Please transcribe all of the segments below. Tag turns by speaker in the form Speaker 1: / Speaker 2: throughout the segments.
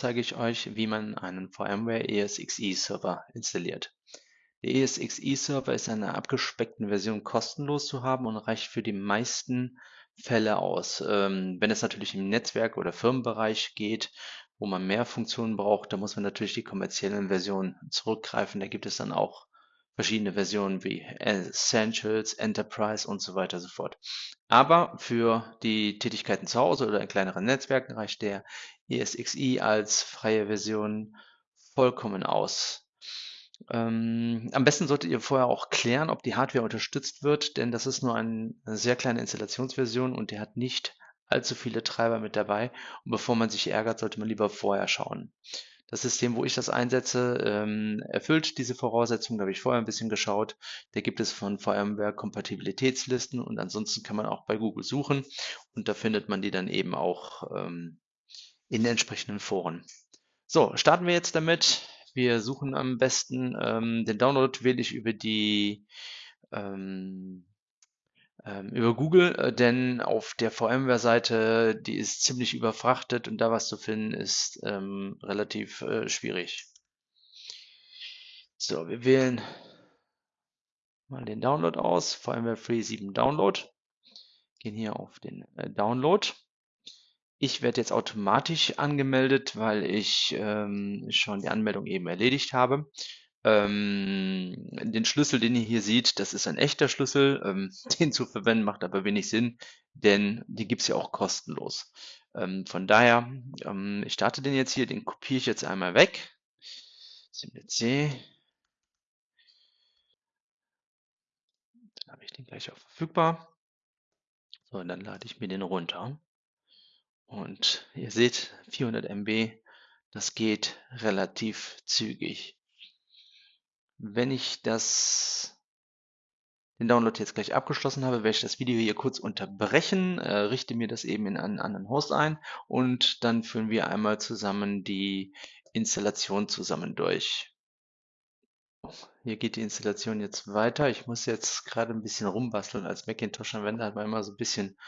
Speaker 1: zeige ich euch, wie man einen VMware ESXi Server installiert. Der ESXi Server ist in einer abgespeckten Version kostenlos zu haben und reicht für die meisten Fälle aus. Ähm, wenn es natürlich im Netzwerk- oder Firmenbereich geht, wo man mehr Funktionen braucht, da muss man natürlich die kommerziellen Versionen zurückgreifen. Da gibt es dann auch verschiedene Versionen wie Essentials, Enterprise und so weiter und so fort. Aber für die Tätigkeiten zu Hause oder in kleineren Netzwerken reicht der ESXi als freie Version vollkommen aus. Ähm, am besten solltet ihr vorher auch klären, ob die Hardware unterstützt wird, denn das ist nur ein, eine sehr kleine Installationsversion und der hat nicht allzu viele Treiber mit dabei. Und bevor man sich ärgert, sollte man lieber vorher schauen. Das System, wo ich das einsetze, ähm, erfüllt diese Voraussetzungen. Da habe ich vorher ein bisschen geschaut. Da gibt es von VMware Kompatibilitätslisten und ansonsten kann man auch bei Google suchen und da findet man die dann eben auch ähm, in entsprechenden Foren. So, starten wir jetzt damit. Wir suchen am besten ähm, den Download wähle ich über die ähm, über Google, äh, denn auf der VMware-Seite, die ist ziemlich überfrachtet und da was zu finden ist ähm, relativ äh, schwierig. So, wir wählen mal den Download aus, VMware Free 7 Download, gehen hier auf den äh, Download. Ich werde jetzt automatisch angemeldet, weil ich ähm, schon die Anmeldung eben erledigt habe. Ähm, den Schlüssel, den ihr hier seht, das ist ein echter Schlüssel. Ähm, den zu verwenden macht aber wenig Sinn, denn die gibt es ja auch kostenlos. Ähm, von daher, ähm, ich starte den jetzt hier, den kopiere ich jetzt einmal weg. CMDC. Dann habe ich den gleich auch verfügbar. So, und dann lade ich mir den runter. Und ihr seht, 400 MB, das geht relativ zügig. Wenn ich das den Download jetzt gleich abgeschlossen habe, werde ich das Video hier kurz unterbrechen, äh, richte mir das eben in einen anderen Host ein und dann führen wir einmal zusammen die Installation zusammen durch. Hier geht die Installation jetzt weiter. Ich muss jetzt gerade ein bisschen rumbasteln. Als Macintosh-Anwender hat man immer so ein bisschen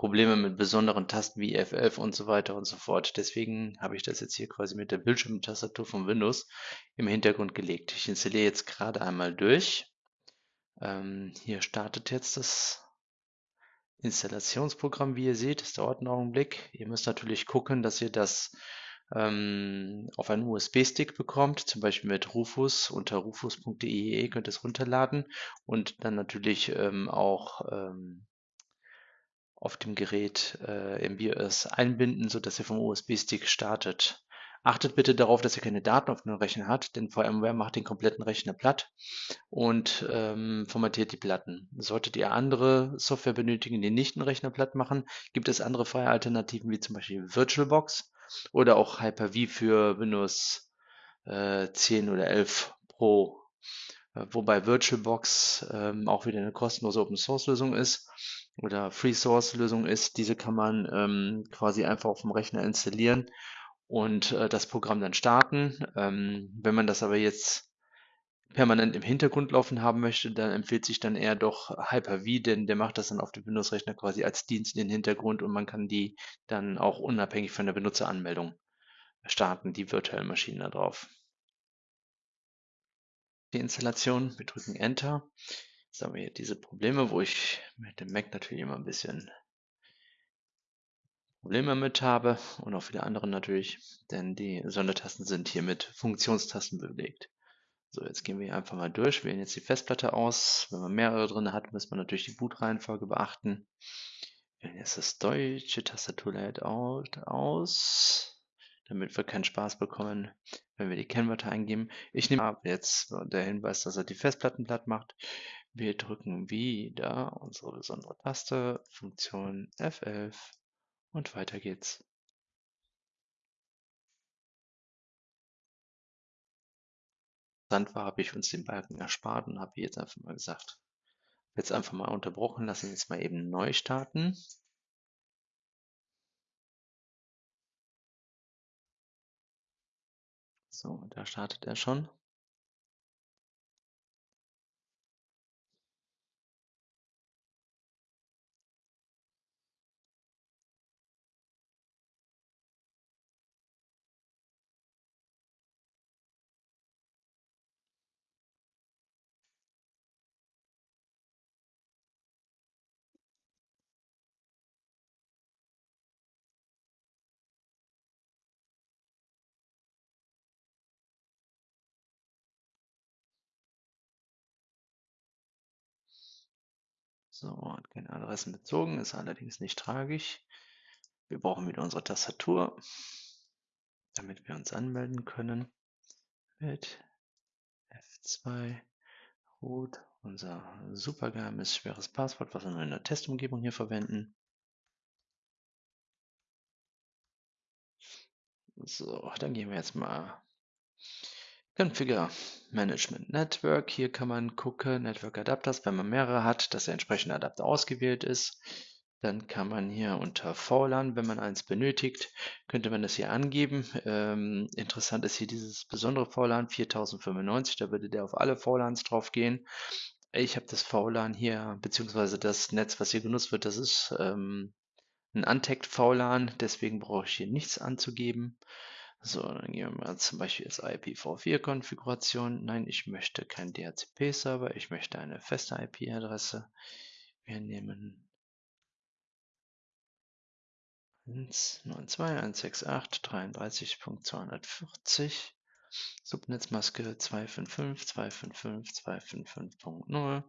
Speaker 1: Probleme mit besonderen Tasten wie F11 und so weiter und so fort. Deswegen habe ich das jetzt hier quasi mit der Bildschirmtastatur von Windows im Hintergrund gelegt. Ich installiere jetzt gerade einmal durch. Ähm, hier startet jetzt das Installationsprogramm, wie ihr seht. Das dauert einen Augenblick. Ihr müsst natürlich gucken, dass ihr das ähm, auf einen USB-Stick bekommt, zum Beispiel mit Rufus unter rufus.de könnt ihr es runterladen und dann natürlich ähm, auch ähm, auf dem Gerät äh, im BIOS einbinden, sodass ihr vom USB-Stick startet. Achtet bitte darauf, dass ihr keine Daten auf dem Rechner habt, denn VMware macht den kompletten Rechner platt und ähm, formatiert die Platten. Solltet ihr andere Software benötigen, die nicht den Rechner platt machen, gibt es andere freie Alternativen wie zum Beispiel VirtualBox oder auch Hyper-V für Windows äh, 10 oder 11 Pro. Äh, wobei VirtualBox ähm, auch wieder eine kostenlose Open-Source-Lösung ist oder Free-Source-Lösung ist. Diese kann man ähm, quasi einfach auf dem Rechner installieren und äh, das Programm dann starten. Ähm, wenn man das aber jetzt permanent im Hintergrund laufen haben möchte, dann empfiehlt sich dann eher doch Hyper-V, denn der macht das dann auf dem Windows-Rechner quasi als Dienst in den Hintergrund und man kann die dann auch unabhängig von der Benutzeranmeldung starten, die virtuellen Maschinen da drauf. Die Installation, wir drücken Enter. Jetzt haben wir hier diese Probleme, wo ich mit dem Mac natürlich immer ein bisschen Probleme mit habe und auch viele andere natürlich, denn die Sondertasten sind hier mit Funktionstasten belegt. So, jetzt gehen wir einfach mal durch, wählen jetzt die Festplatte aus. Wenn man mehrere drin hat, muss man natürlich die Bootreihenfolge beachten. Wählen jetzt das deutsche Tastaturlayout aus, damit wir keinen Spaß bekommen, wenn wir die Kennwörter eingeben. Ich nehme ab jetzt der Hinweis, dass er die Festplatten platt macht. Wir drücken wieder unsere besondere Taste, Funktion F11 und weiter geht's. Interessant war, habe ich uns den Balken erspart und habe jetzt einfach mal gesagt, jetzt einfach mal unterbrochen, lassen jetzt mal eben neu starten. So, da startet er schon. So, hat keine Adressen bezogen, ist allerdings nicht tragisch. Wir brauchen wieder unsere Tastatur, damit wir uns anmelden können mit F2 root, unser supergeheimes schweres Passwort, was wir in der Testumgebung hier verwenden. So, dann gehen wir jetzt mal Configure Management Network. Hier kann man gucken, Network Adapters, wenn man mehrere hat, dass der entsprechende Adapter ausgewählt ist. Dann kann man hier unter VLAN, wenn man eins benötigt, könnte man das hier angeben. Ähm, interessant ist hier dieses besondere VLAN 4095, da würde der auf alle VLANs drauf gehen. Ich habe das VLAN hier, beziehungsweise das Netz, was hier genutzt wird, das ist ähm, ein Untagged VLAN, deswegen brauche ich hier nichts anzugeben. So, dann gehen wir mal zum Beispiel jetzt IPv4-Konfiguration. Nein, ich möchte keinen DHCP-Server, ich möchte eine feste IP-Adresse. Wir nehmen 192.168.33.240 Subnetzmaske 255.255.255.0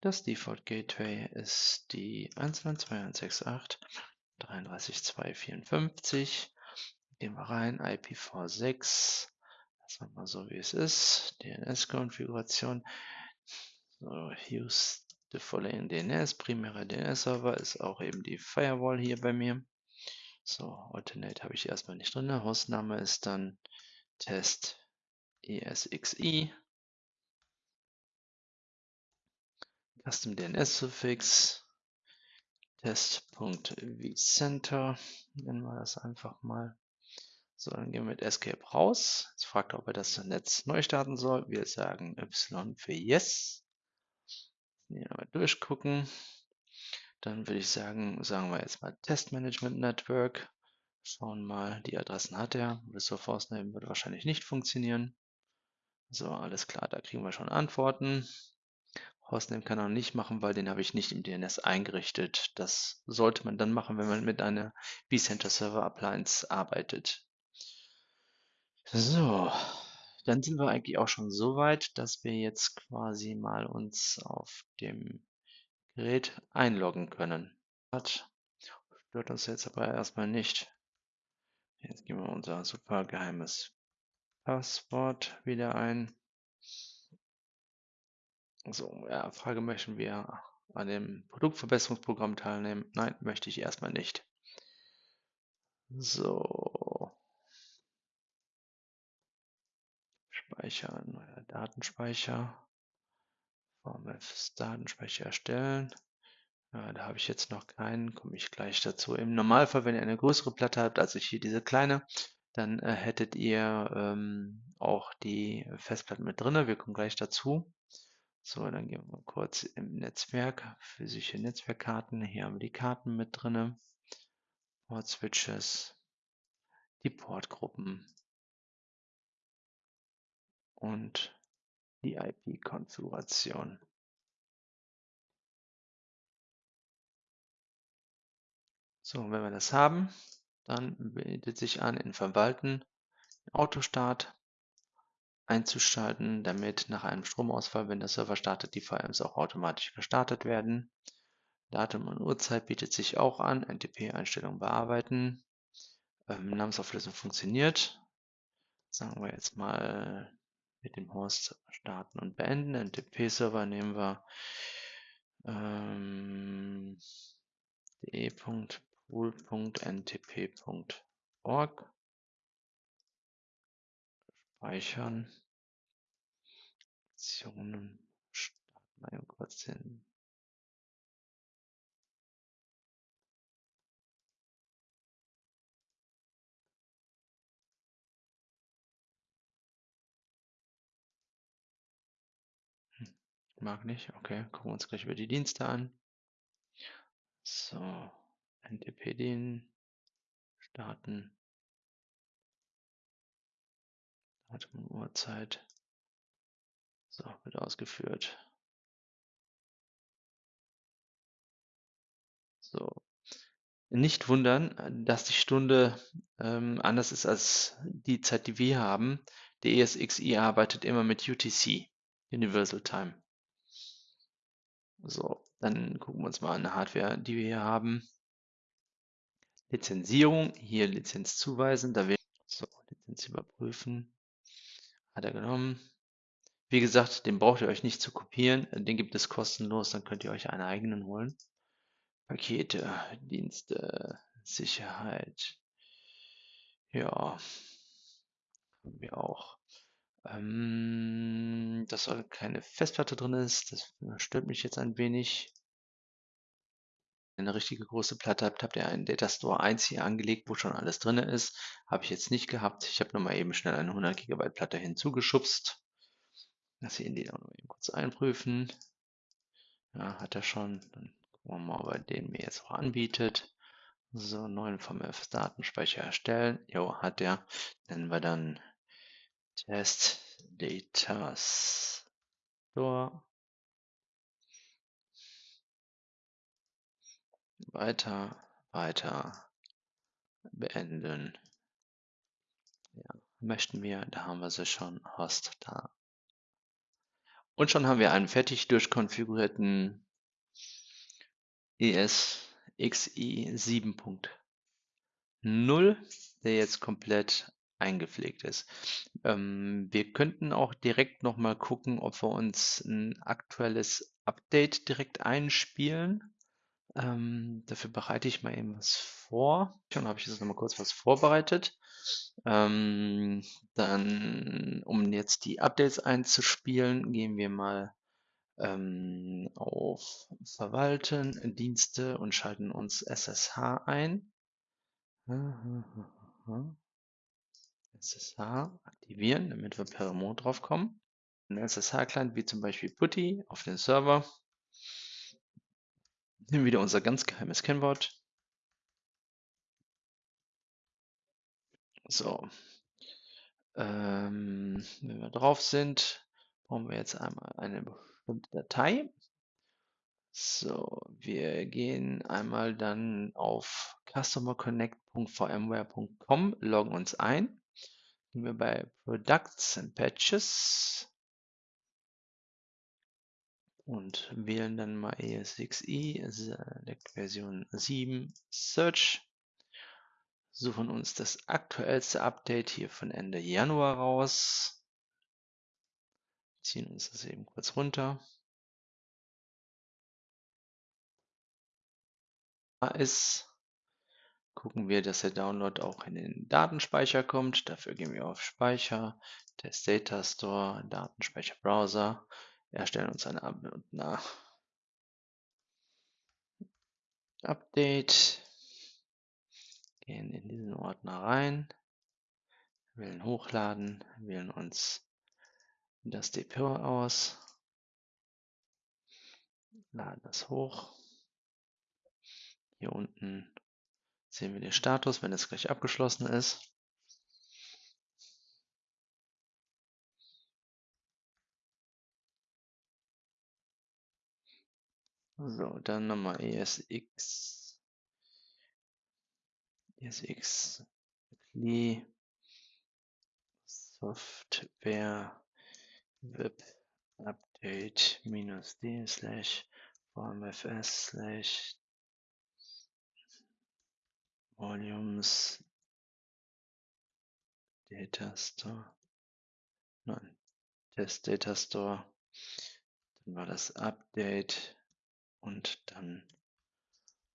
Speaker 1: Das Default Gateway ist die 192.168.33.254 Gehen wir rein, IPv6 Lassen wir mal so wie es ist. DNS-Konfiguration. So, use the following DNS. Primärer DNS-Server ist auch eben die Firewall hier bei mir. So, Alternate habe ich erstmal nicht drin. Hostname ist dann Test ESXi. Custom DNS Suffix test.vcenter nennen wir das einfach mal. So, dann gehen wir mit Escape raus. Jetzt fragt er, ob er das Netz neu starten soll. Wir sagen Y für Yes. Hier mal durchgucken. Dann würde ich sagen, sagen wir jetzt mal Test Management Network. Schauen mal, die Adressen hat er. Resource Force-Name würde wahrscheinlich nicht funktionieren. So, alles klar, da kriegen wir schon Antworten. Hostname kann er nicht machen, weil den habe ich nicht im DNS eingerichtet. Das sollte man dann machen, wenn man mit einer vCenter Server Appliance arbeitet. So, dann sind wir eigentlich auch schon so weit, dass wir jetzt quasi mal uns auf dem Gerät einloggen können. Das stört uns jetzt aber erstmal nicht. Jetzt geben wir unser super geheimes Passwort wieder ein. So, ja, Frage, möchten wir an dem Produktverbesserungsprogramm teilnehmen? Nein, möchte ich erstmal nicht. So. Speichern, neuer Datenspeicher. VMFs Datenspeicher erstellen. Ja, da habe ich jetzt noch keinen, komme ich gleich dazu. Im Normalfall, wenn ihr eine größere Platte habt, als ich hier diese kleine, dann äh, hättet ihr ähm, auch die Festplatten mit drin. Wir kommen gleich dazu. So, dann gehen wir kurz im Netzwerk, physische Netzwerkkarten. Hier haben wir die Karten mit drin. Port Switches, die Portgruppen und die IP-Konfiguration. So, wenn wir das haben, dann bietet sich an, in Verwalten Autostart einzuschalten, damit nach einem Stromausfall, wenn der Server startet, die VMs auch automatisch gestartet werden. Datum und Uhrzeit bietet sich auch an, NTP-Einstellungen bearbeiten. Ähm, Namensauflösung funktioniert. Sagen wir jetzt mal mit dem Host starten und beenden. NTP-Server nehmen wir ähm, de.pool.ntp.org speichern. Optionen starten wir kurz den Mag nicht. Okay, gucken wir uns gleich über die Dienste an. So, NTP-Den starten. Datum und Uhrzeit. So, wird ausgeführt. So. Nicht wundern, dass die Stunde ähm, anders ist als die Zeit, die wir haben. Der ESXi arbeitet immer mit UTC, Universal Time. So, Dann gucken wir uns mal eine Hardware, die wir hier haben. Lizenzierung, hier Lizenz zuweisen, da wir so Lizenz überprüfen. Hat er genommen. Wie gesagt, den braucht ihr euch nicht zu kopieren, den gibt es kostenlos, dann könnt ihr euch einen eigenen holen. Pakete, Dienste, Sicherheit. Ja, haben wir auch. Ähm, dass da keine Festplatte drin ist, das stört mich jetzt ein wenig. Wenn ihr eine richtige große Platte habt, habt ihr einen Data Store 1 hier angelegt, wo schon alles drin ist. Habe ich jetzt nicht gehabt. Ich habe nur mal eben schnell eine 100 GB Platte hinzugeschubst. Lass ihn die auch noch eben kurz einprüfen. Ja, hat er schon. Dann gucken wir mal, ob er den mir jetzt auch anbietet. So, neuen VMF Datenspeicher erstellen. Jo, hat er. Nennen wir dann Test Data Store. Weiter, weiter, beenden. Ja, möchten wir, da haben wir sie schon, Host da. Und schon haben wir einen fertig durchkonfigurierten ESXi 7.0, der jetzt komplett eingepflegt ist. Ähm, wir könnten auch direkt nochmal gucken, ob wir uns ein aktuelles Update direkt einspielen. Ähm, dafür bereite ich mal eben was vor. Schon habe ich jetzt nochmal kurz was vorbereitet. Ähm, dann, um jetzt die Updates einzuspielen, gehen wir mal ähm, auf Verwalten, Dienste und schalten uns SSH ein. SSH aktivieren, damit wir per Remote drauf kommen. Ein SSH-Client wie zum Beispiel Putty auf den Server. Nehmen wieder unser ganz geheimes Kennwort. So. Ähm, wenn wir drauf sind, brauchen wir jetzt einmal eine bestimmte Datei. So, wir gehen einmal dann auf customerconnect.vmware.com, loggen uns ein. Gehen wir bei Products and Patches und wählen dann mal ESXi, Select Version 7, Search. Suchen uns das aktuellste Update hier von Ende Januar raus. Ziehen uns das eben kurz runter. Da ist, gucken wir, dass der Download auch in den Datenspeicher kommt. Dafür gehen wir auf Speicher, Test Data Store, Datenspeicher Browser erstellen uns eine nach. Update, gehen in diesen Ordner rein, wählen Hochladen, wählen uns das Depot aus, laden das hoch. Hier unten sehen wir den Status, wenn es gleich abgeschlossen ist. So, dann nochmal ESX. ESX. Software Web Update minus D slash VMFS slash Volumes Data Store. Nein, Test Data Store. Dann war das Update und dann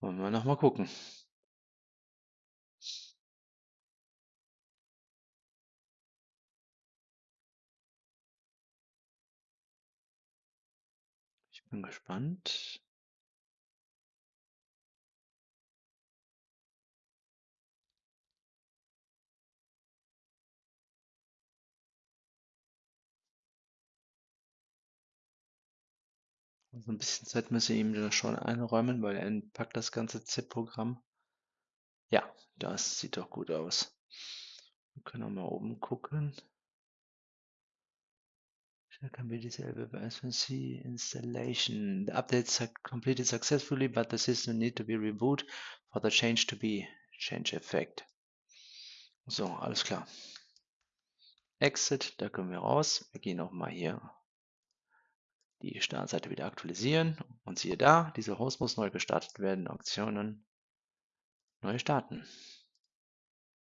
Speaker 1: wollen wir noch mal gucken. Ich bin gespannt. Also ein bisschen Zeit müssen wir ihm da schon einräumen, weil er packt das ganze ZIP-Programm. Ja, das sieht doch gut aus. Wir können auch mal oben gucken. Here can be disabled by SNC installation. The update is completed successfully, but the system need to be reboot for the change to be change effect. So, alles klar. Exit, da können wir raus. Wir gehen auch mal hier die Startseite wieder aktualisieren und siehe da, dieser Host muss neu gestartet werden, Auktionen neu starten.